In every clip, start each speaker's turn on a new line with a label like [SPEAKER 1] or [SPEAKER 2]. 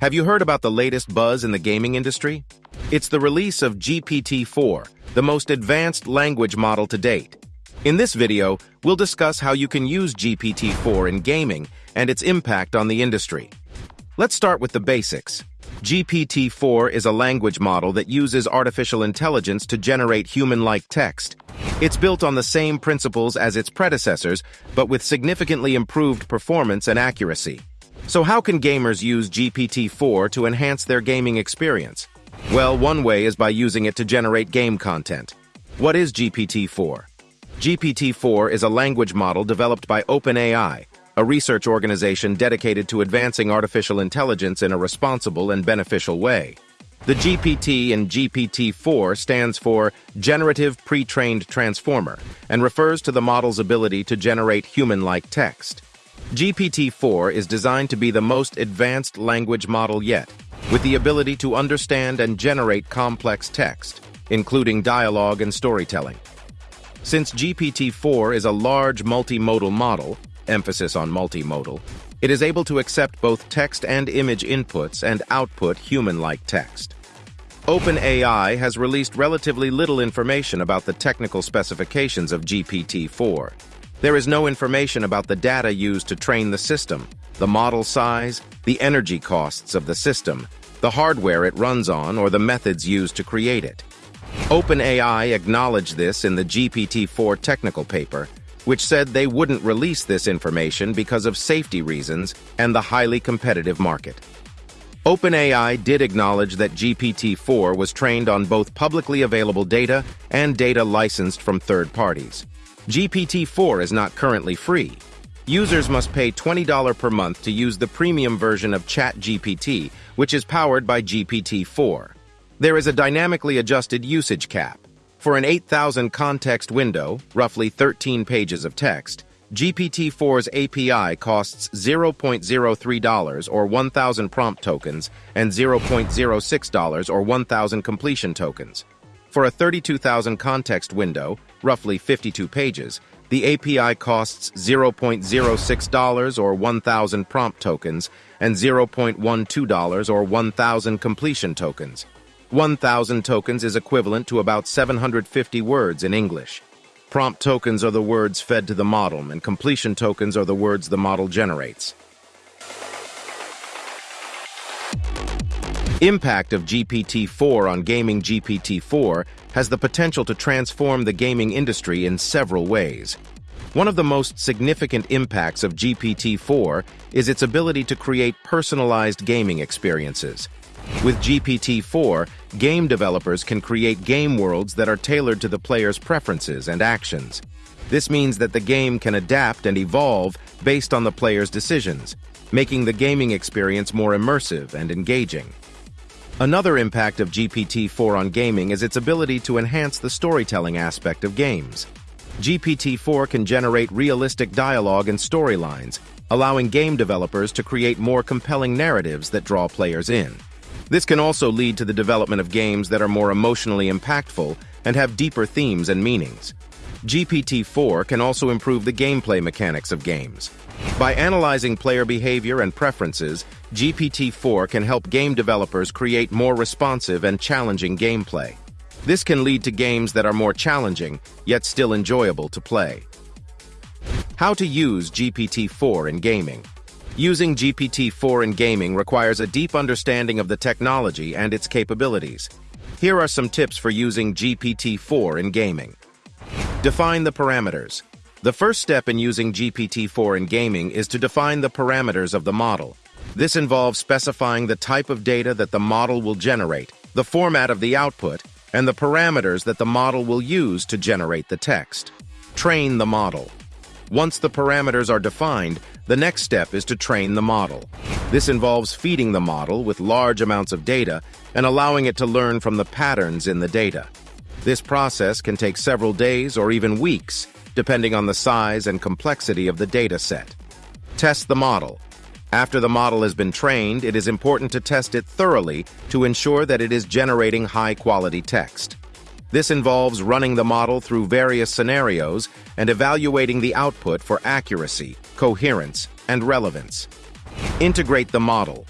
[SPEAKER 1] Have you heard about the latest buzz in the gaming industry? It's the release of GPT-4, the most advanced language model to date. In this video, we'll discuss how you can use GPT-4 in gaming and its impact on the industry. Let's start with the basics. GPT-4 is a language model that uses artificial intelligence to generate human-like text. It's built on the same principles as its predecessors, but with significantly improved performance and accuracy. So how can gamers use GPT-4 to enhance their gaming experience? Well, one way is by using it to generate game content. What is GPT-4? GPT-4 is a language model developed by OpenAI, a research organization dedicated to advancing artificial intelligence in a responsible and beneficial way. The GPT in GPT-4 stands for Generative Pre-trained Transformer and refers to the model's ability to generate human-like text. GPT-4 is designed to be the most advanced language model yet, with the ability to understand and generate complex text, including dialogue and storytelling. Since GPT-4 is a large multimodal model, emphasis on multimodal, it is able to accept both text and image inputs and output human-like text. OpenAI has released relatively little information about the technical specifications of GPT-4, there is no information about the data used to train the system, the model size, the energy costs of the system, the hardware it runs on, or the methods used to create it. OpenAI acknowledged this in the GPT-4 technical paper, which said they wouldn't release this information because of safety reasons and the highly competitive market. OpenAI did acknowledge that GPT-4 was trained on both publicly available data and data licensed from third parties. GPT-4 is not currently free. Users must pay $20 per month to use the premium version of ChatGPT, which is powered by GPT-4. There is a dynamically adjusted usage cap. For an 8,000 context window, roughly 13 pages of text, GPT-4's API costs $0.03 or 1,000 prompt tokens and $0.06 or 1,000 completion tokens. For a 32,000 context window, roughly 52 pages, the API costs $0.06 or 1,000 prompt tokens and $0.12 or 1,000 completion tokens. 1,000 tokens is equivalent to about 750 words in English. Prompt tokens are the words fed to the model, and completion tokens are the words the model generates. Impact of GPT-4 on gaming GPT-4 has the potential to transform the gaming industry in several ways. One of the most significant impacts of GPT-4 is its ability to create personalized gaming experiences. With GPT-4, game developers can create game worlds that are tailored to the player's preferences and actions. This means that the game can adapt and evolve based on the player's decisions, making the gaming experience more immersive and engaging. Another impact of GPT-4 on gaming is its ability to enhance the storytelling aspect of games. GPT-4 can generate realistic dialogue and storylines, allowing game developers to create more compelling narratives that draw players in. This can also lead to the development of games that are more emotionally impactful and have deeper themes and meanings. GPT-4 can also improve the gameplay mechanics of games. By analyzing player behavior and preferences, GPT-4 can help game developers create more responsive and challenging gameplay. This can lead to games that are more challenging, yet still enjoyable to play. How to use GPT-4 in gaming. Using GPT-4 in gaming requires a deep understanding of the technology and its capabilities. Here are some tips for using GPT-4 in gaming. Define the parameters. The first step in using GPT-4 in gaming is to define the parameters of the model. This involves specifying the type of data that the model will generate, the format of the output, and the parameters that the model will use to generate the text. Train the model. Once the parameters are defined, the next step is to train the model. This involves feeding the model with large amounts of data and allowing it to learn from the patterns in the data. This process can take several days or even weeks, depending on the size and complexity of the data set. Test the model. After the model has been trained, it is important to test it thoroughly to ensure that it is generating high-quality text. This involves running the model through various scenarios and evaluating the output for accuracy, coherence, and relevance. Integrate the model.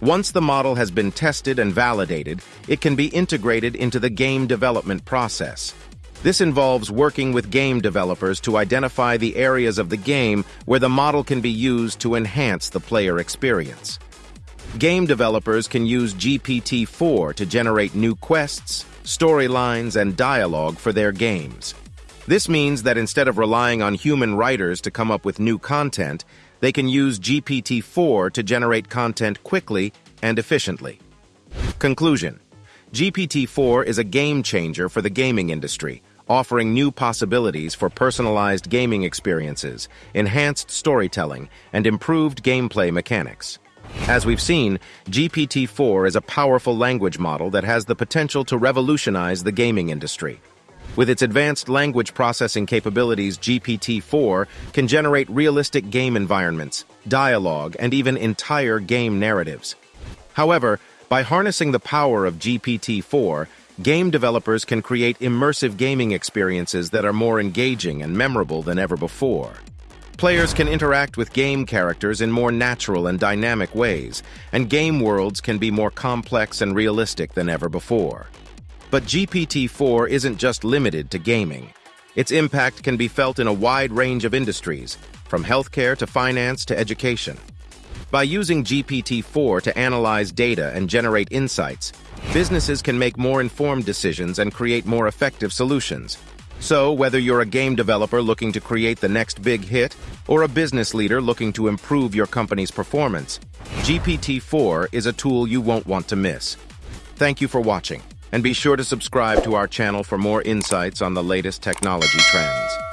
[SPEAKER 1] Once the model has been tested and validated, it can be integrated into the game development process. This involves working with game developers to identify the areas of the game where the model can be used to enhance the player experience. Game developers can use GPT-4 to generate new quests, storylines, and dialogue for their games. This means that instead of relying on human writers to come up with new content, they can use GPT-4 to generate content quickly and efficiently. Conclusion GPT-4 is a game changer for the gaming industry, offering new possibilities for personalized gaming experiences, enhanced storytelling, and improved gameplay mechanics. As we've seen, GPT-4 is a powerful language model that has the potential to revolutionize the gaming industry. With its advanced language processing capabilities, GPT-4 can generate realistic game environments, dialogue, and even entire game narratives. However, by harnessing the power of GPT-4, game developers can create immersive gaming experiences that are more engaging and memorable than ever before. Players can interact with game characters in more natural and dynamic ways, and game worlds can be more complex and realistic than ever before. But GPT-4 isn't just limited to gaming. Its impact can be felt in a wide range of industries, from healthcare to finance to education. By using GPT-4 to analyze data and generate insights, businesses can make more informed decisions and create more effective solutions. So, whether you're a game developer looking to create the next big hit, or a business leader looking to improve your company's performance, GPT-4 is a tool you won't want to miss. Thank you for watching, and be sure to subscribe to our channel for more insights on the latest technology trends.